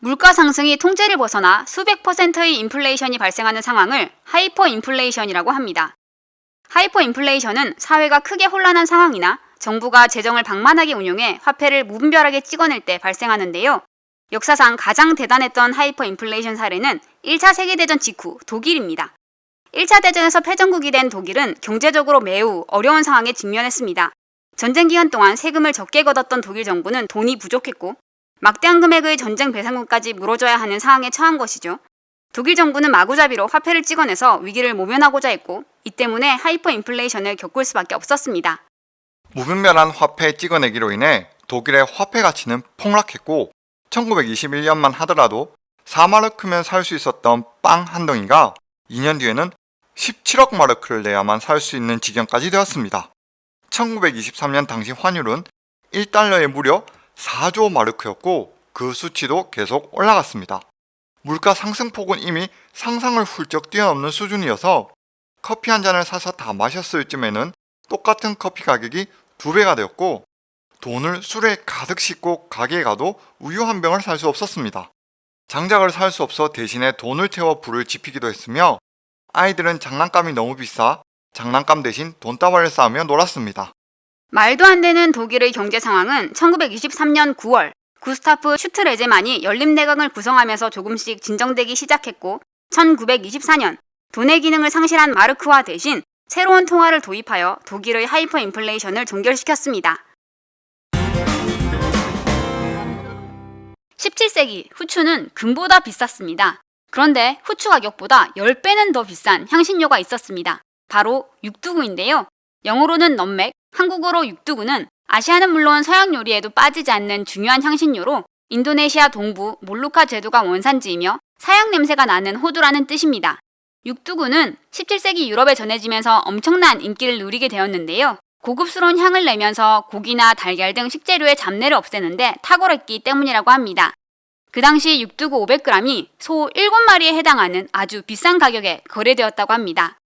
물가 상승이 통제를 벗어나 수백 퍼센트의 인플레이션이 발생하는 상황을 하이퍼 인플레이션이라고 합니다. 하이퍼 인플레이션은 사회가 크게 혼란한 상황이나 정부가 재정을 방만하게 운용해 화폐를 무분별하게 찍어낼 때 발생하는데요. 역사상 가장 대단했던 하이퍼 인플레이션 사례는 1차 세계대전 직후 독일입니다. 1차 대전에서 패전국이 된 독일은 경제적으로 매우 어려운 상황에 직면했습니다. 전쟁 기간 동안 세금을 적게 걷었던 독일 정부는 돈이 부족했고 막대한 금액의 전쟁 배상금까지 물어줘야 하는 상황에 처한 것이죠. 독일 정부는 마구잡이로 화폐를 찍어내서 위기를 모면하고자 했고 이 때문에 하이퍼 인플레이션을 겪을 수밖에 없었습니다. 무분별한 화폐 찍어내기로 인해 독일의 화폐 가치는 폭락했고 1921년만 하더라도 4마르크면 살 수 있었던 빵 한 덩이가 2년 뒤에는 17억 마르크를 내야만 살 수 있는 지경까지 되었습니다. 1923년 당시 환율은 1달러에 무려 4조 마르크였고 그 수치도 계속 올라갔습니다. 물가 상승폭은 이미 상상을 훌쩍 뛰어넘는 수준이어서 커피 한 잔을 사서 다 마셨을 쯤에는 똑같은 커피 가격이 두 배가 되었고 돈을 술에 가득 싣고 가게에 가도 우유 한 병을 살 수 없었습니다. 장작을 살 수 없어 대신에 돈을 태워 불을 지피기도 했으며 아이들은 장난감이 너무 비싸 장난감 대신 돈다발을 쌓으며 놀았습니다. 말도 안 되는 독일의 경제 상황은 1923년 9월 구스타프 슈트레제만이 연립내각을 구성하면서 조금씩 진정되기 시작했고 1924년 돈의 기능을 상실한 마르크화 대신 새로운 통화를 도입하여 독일의 하이퍼 인플레이션을 종결시켰습니다. 17세기 후추는 금보다 비쌌습니다. 그런데 후추 가격보다 10배는 더 비싼 향신료가 있었습니다. 바로 육두구인데요. 영어로는 넘맥, 한국어로 육두구는 아시아는 물론 서양 요리에도 빠지지 않는 중요한 향신료로 인도네시아 동부 몰루카 제도가 원산지이며 사양 냄새가 나는 호두라는 뜻입니다. 육두구는 17세기 유럽에 전해지면서 엄청난 인기를 누리게 되었는데요. 고급스러운 향을 내면서 고기나 달걀 등 식재료의 잡내를 없애는데 탁월했기 때문이라고 합니다. 그 당시 육두구 500g이 소 7마리에 해당하는 아주 비싼 가격에 거래되었다고 합니다.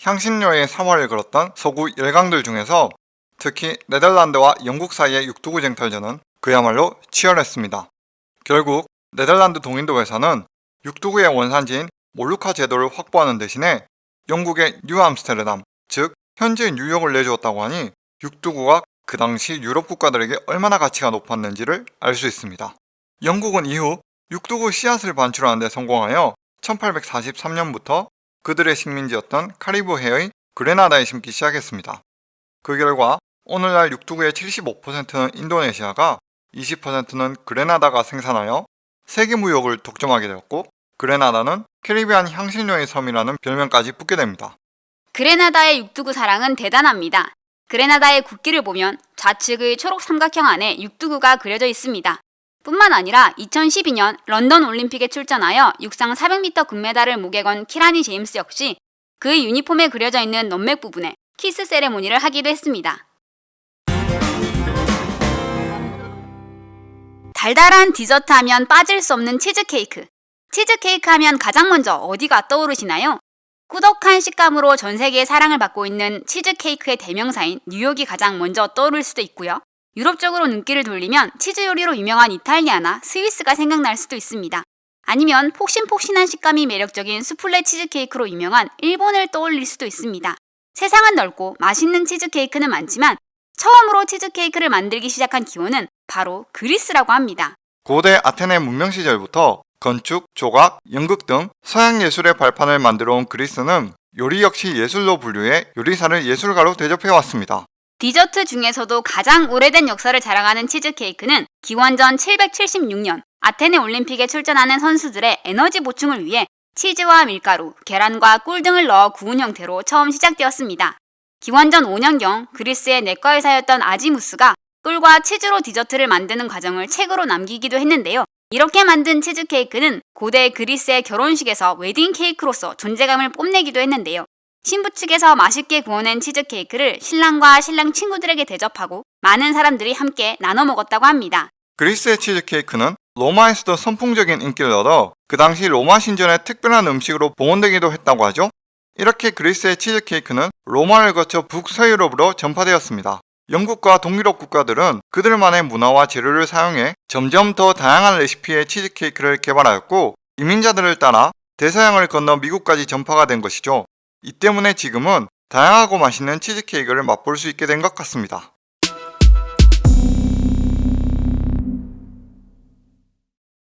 향신료의 사활을 걸었던 서구 열강들 중에서 특히 네덜란드와 영국 사이의 육두구 쟁탈전은 그야말로 치열했습니다. 결국 네덜란드 동인도 회사는 육두구의 원산지인 몰루카 제도를 확보하는 대신에 영국의 뉴암스테르담, 즉 현재 뉴욕을 내주었다고 하니 육두구가 그 당시 유럽 국가들에게 얼마나 가치가 높았는지를 알 수 있습니다. 영국은 이후 육두구 씨앗을 반출하는 데 성공하여 1843년부터 그들의 식민지였던 카리브해의 그레나다에 심기 시작했습니다. 그 결과 오늘날 육두구의 75%는 인도네시아가 20%는 그레나다가 생산하여 세계 무역을 독점하게 되었고 그레나다는 캐리비안 향신료의 섬이라는 별명까지 붙게 됩니다. 그레나다의 육두구 사랑은 대단합니다. 그레나다의 국기를 보면 좌측의 초록 삼각형 안에 육두구가 그려져 있습니다. 뿐만 아니라 2012년 런던 올림픽에 출전하여 육상 400m 금메달을 목에 건 키라니 제임스 역시 그의 유니폼에 그려져 있는 넛맥 부분에 키스 세레모니를 하기도 했습니다. 달달한 디저트 하면 빠질 수 없는 치즈케이크. 치즈케이크 하면 가장 먼저 어디가 떠오르시나요? 꾸덕한 식감으로 전 세계의 사랑을 받고 있는 치즈케이크의 대명사인 뉴욕이 가장 먼저 떠오를 수도 있고요. 유럽 쪽으로 눈길을 돌리면 치즈 요리로 유명한 이탈리아나 스위스가 생각날 수도 있습니다. 아니면 폭신폭신한 식감이 매력적인 수플레 치즈케이크로 유명한 일본을 떠올릴 수도 있습니다. 세상은 넓고 맛있는 치즈케이크는 많지만 처음으로 치즈케이크를 만들기 시작한 기원은 바로 그리스라고 합니다. 고대 아테네 문명 시절부터 건축, 조각, 연극 등 서양 예술의 발판을 만들어 온 그리스는 요리 역시 예술로 분류해 요리사를 예술가로 대접해 왔습니다. 디저트 중에서도 가장 오래된 역사를 자랑하는 치즈케이크는 기원전 776년 아테네 올림픽에 출전하는 선수들의 에너지 보충을 위해 치즈와 밀가루, 계란과 꿀 등을 넣어 구운 형태로 처음 시작되었습니다. 기원전 5년경 그리스의 내과 의사였던 아지무스가 꿀과 치즈로 디저트를 만드는 과정을 책으로 남기기도 했는데요. 이렇게 만든 치즈케이크는 고대 그리스의 결혼식에서 웨딩 케이크로서 존재감을 뽐내기도 했는데요. 신부 측에서 맛있게 구워낸 치즈케이크를 신랑과 신랑 친구들에게 대접하고 많은 사람들이 함께 나눠 먹었다고 합니다. 그리스의 치즈케이크는 로마에서도 선풍적인 인기를 얻어 그 당시 로마 신전의 특별한 음식으로 봉헌되기도 했다고 하죠. 이렇게 그리스의 치즈케이크는 로마를 거쳐 북서유럽으로 전파되었습니다. 영국과 동유럽 국가들은 그들만의 문화와 재료를 사용해 점점 더 다양한 레시피의 치즈케이크를 개발하였고 이민자들을 따라 대서양을 건너 미국까지 전파가 된 것이죠. 이 때문에 지금은 다양하고 맛있는 치즈케이크를 맛볼 수 있게 된 것 같습니다.